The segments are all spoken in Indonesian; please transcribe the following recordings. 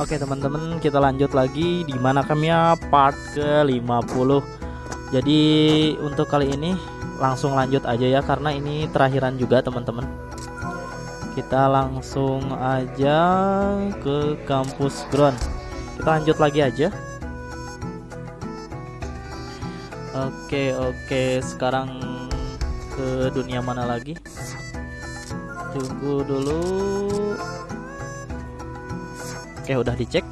Oke teman-teman kita lanjut lagi di mana kami ya part ke 50 Jadi untuk kali ini langsung lanjut aja ya karena ini terakhiran juga teman-teman. Kita langsung aja ke kampus ground. Kita lanjut lagi aja. Oke oke sekarang ke dunia mana lagi? Tunggu dulu Oke udah dicek.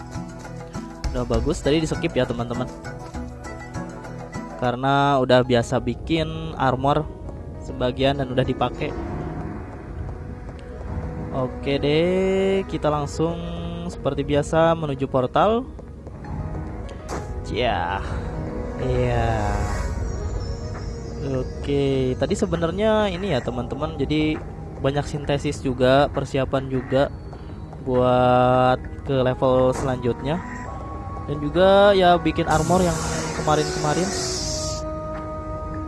Udah bagus tadi di skip ya teman-teman. Karena udah biasa bikin armor Sebagian dan udah dipakai. Oke deh Kita langsung seperti biasa menuju portal. Ya Iya. Oke Tadi sebenarnya ini ya teman-teman. Jadi banyak sintesis juga Persiapan juga Buat ke level selanjutnya. Dan juga ya bikin armor yang kemarin-kemarin.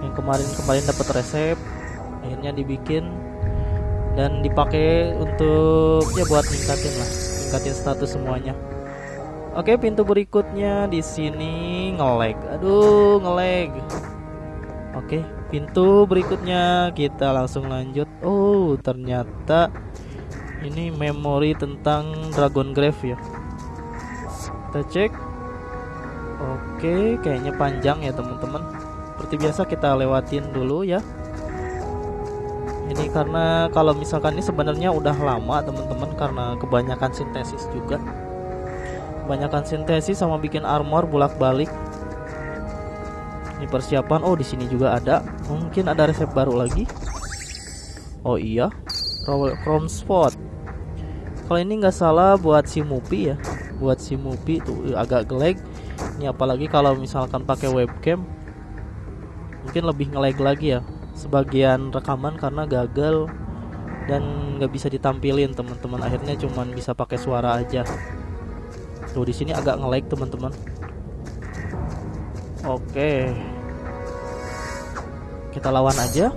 Yang kemarin-kemarin dapat resep akhirnya dibikin. Dan dipakai untuk ya buat ningkatin lah ningkatin status semuanya. Oke pintu berikutnya di sini ngelag. Aduh ngelag. Oke pintu berikutnya kita langsung lanjut. Oh ternyata ini memori tentang Dragon Grave ya. Kita cek. Oke kayaknya panjang ya teman-teman. Seperti biasa kita lewatin dulu ya. Ini karena kalau misalkan ini sebenarnya udah lama teman-teman karena kebanyakan sintesis juga. Kebanyakan sintesis sama bikin armor bolak-balik. Ini persiapan oh di sini juga ada. Mungkin ada resep baru lagi. Oh iya Chrome Spot kalau ini nggak salah buat si Mupi ya. Buat si Mupi tuh agak gelag ini apalagi kalau misalkan pakai webcam mungkin lebih ngelag lagi ya. Sebagian rekaman karena gagal dan nggak bisa ditampilin teman-teman. Akhirnya cuman bisa pakai suara aja. Tuh di sini agak ngelag teman-teman. Oke. Kita lawan aja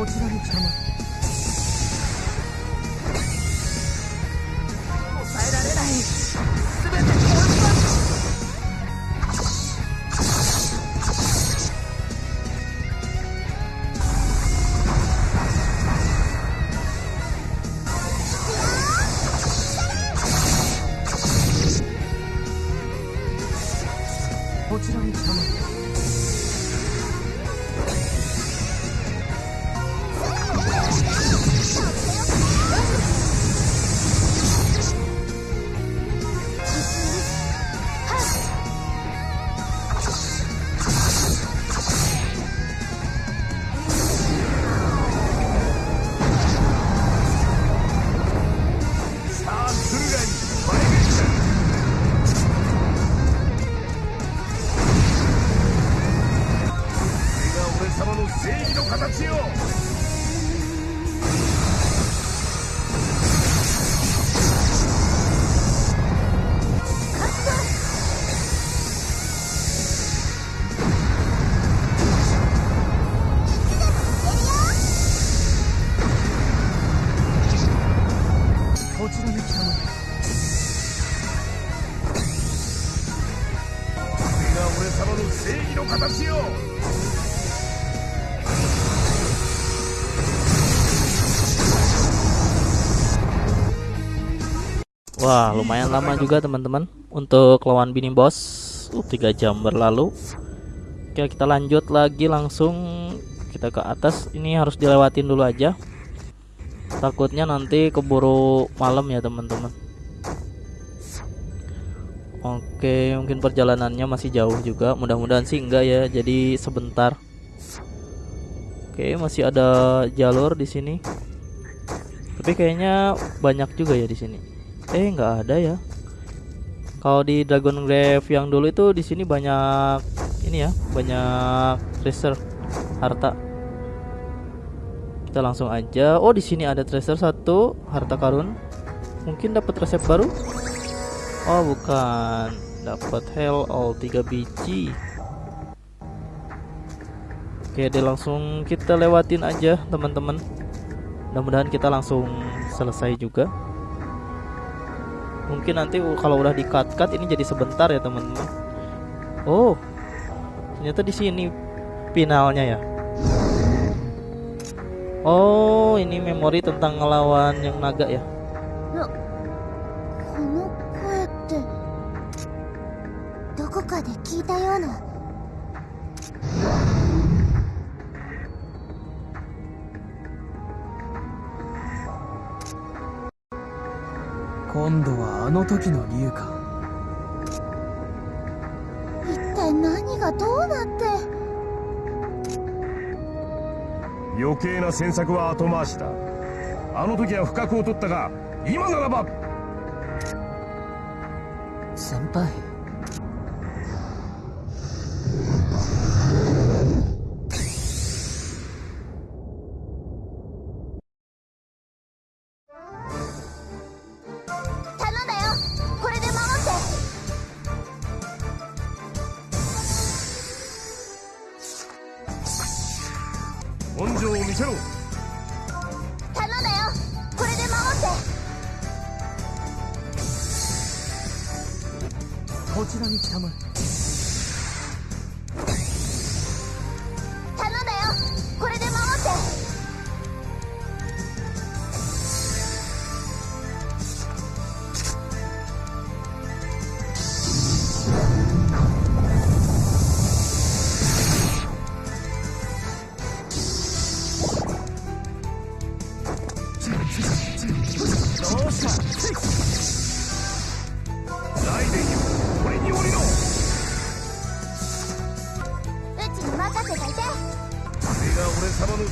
我知道你不想买 Wah, lumayan lama juga teman-teman untuk lawan bini bos. Uh, 3 jam berlalu. Oke, kita lanjut lagi langsung kita ke atas. Ini harus dilewatin dulu aja. Takutnya nanti keburu malam ya, teman-teman. Oke, mungkin perjalanannya masih jauh juga. Mudah-mudahan sih enggak ya. Jadi sebentar. Oke, masih ada jalur di sini. Tapi kayaknya banyak juga ya di sini. Eh, nggak ada ya. Kalau di Dragon Grave yang dulu itu di sini banyak ini ya, banyak treasure harta. Kita langsung aja. Oh, di sini ada treasure satu, harta karun. Mungkin dapat resep baru. Oh, bukan. Dapat hell all 3 biji. Oke, deh langsung kita lewatin aja, teman-teman. Mudah-mudahan kita langsung selesai juga mungkin nanti kalau udah di cut cut ini jadi sebentar ya teman-teman oh ternyata di sini finalnya ya? Oh ini memori tentang ngelawan yang naga ya 今度はあの時の竜か。一体何がどうなって？余計な詮索は後回しだ。あの時は不覚を取ったが今ならば。先輩 지나니 참을.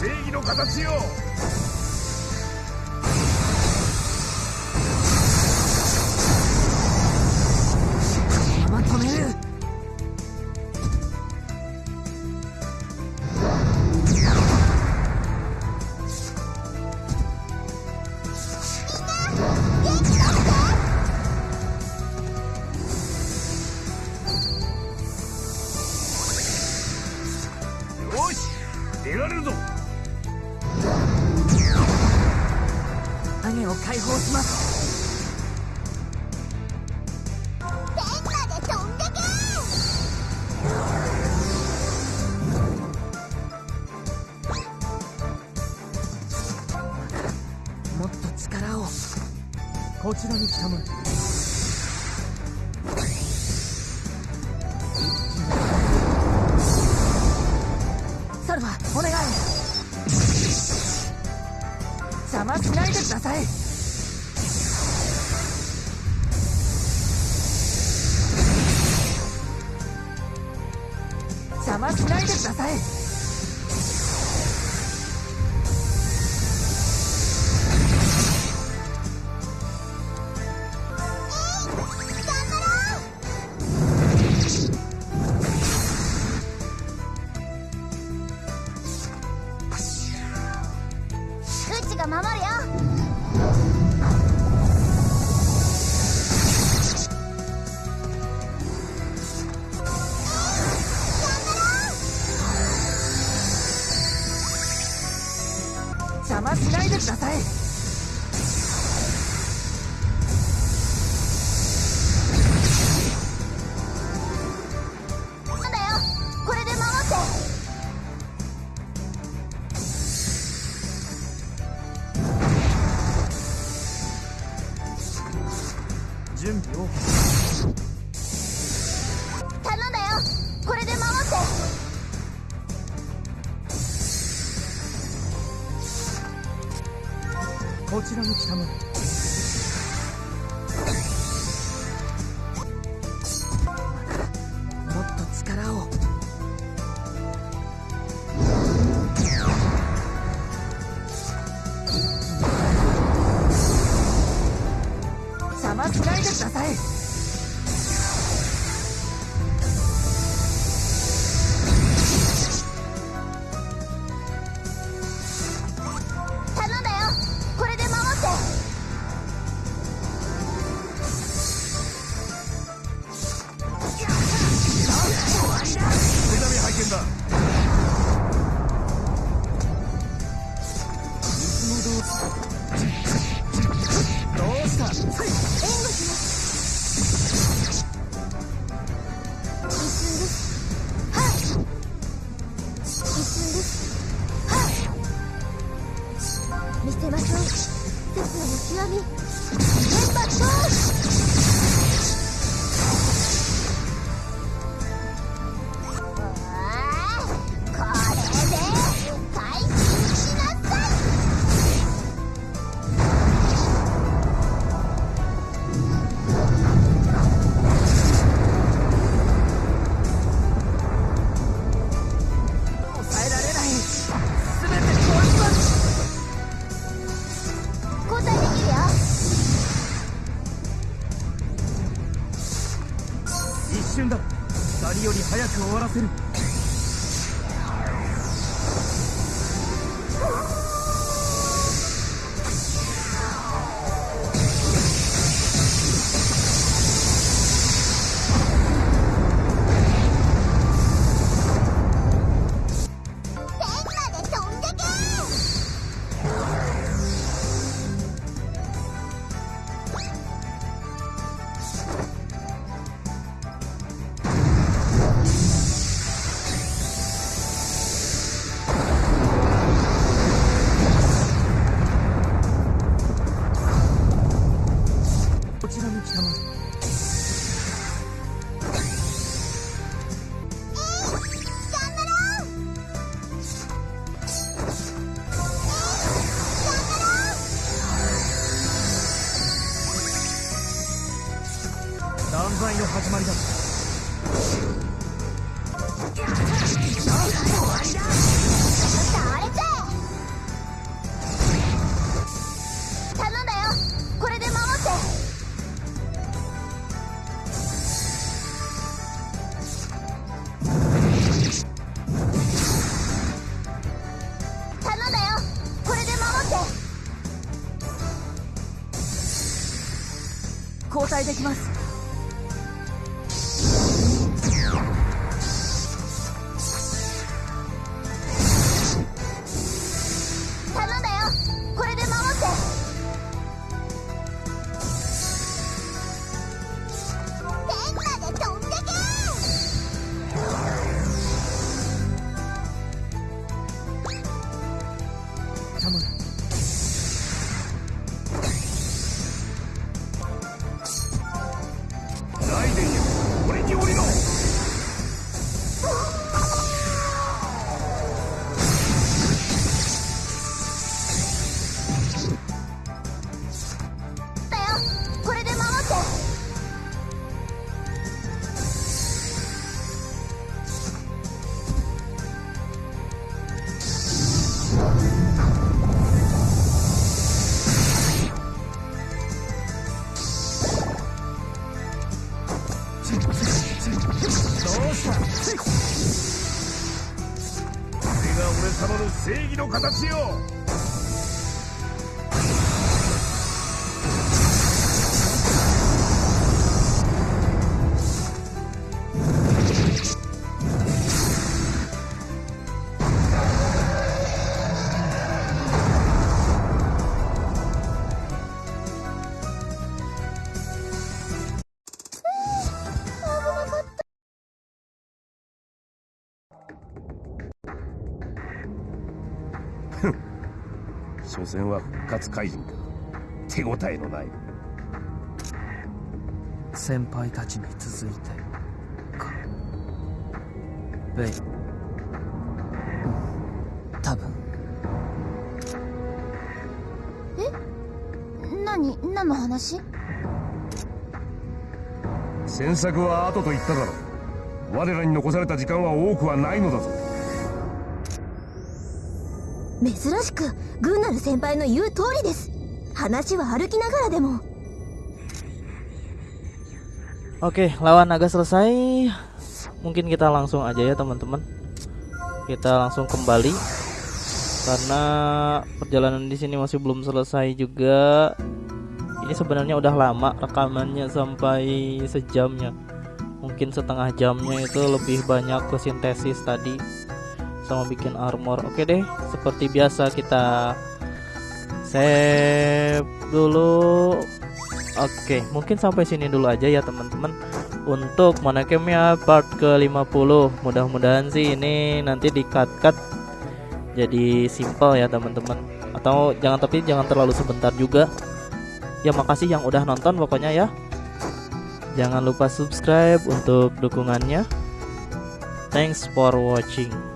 正義の形よ。邪魔しないでください。が守るよ。他们。お答できます。正義の形よ。所詮は復活怪人か手応えのない。先輩たちに続いて。かベイ。うん多分。何何の話？詮索は後と言っただろう。我らに残された時間は多くはないのだぞ珍しくグンナル先輩の言う通りです話は歩きながらでも Oke, lawan naga selesai. Mungkin kita langsung aja ya, teman-teman. Kita langsung kembali karena perjalanan di sini masih belum selesai juga. Ini sebenarnya udah lama rekamannya sampai sejamnya. Mungkin setengah jamnya itu lebih banyak ke sintesis tadi sama bikin armor. Oke deh, seperti biasa kita save dulu. Oke, mungkin sampai sini dulu aja ya teman-teman. Untuk Monokemia part ke-50 Mudah-mudahan sih ini nanti di-cut-cut Jadi simple ya teman-teman. Atau jangan tapi jangan terlalu sebentar juga. Ya makasih yang udah nonton pokoknya ya. Jangan lupa subscribe untuk dukungannya. Thanks for watching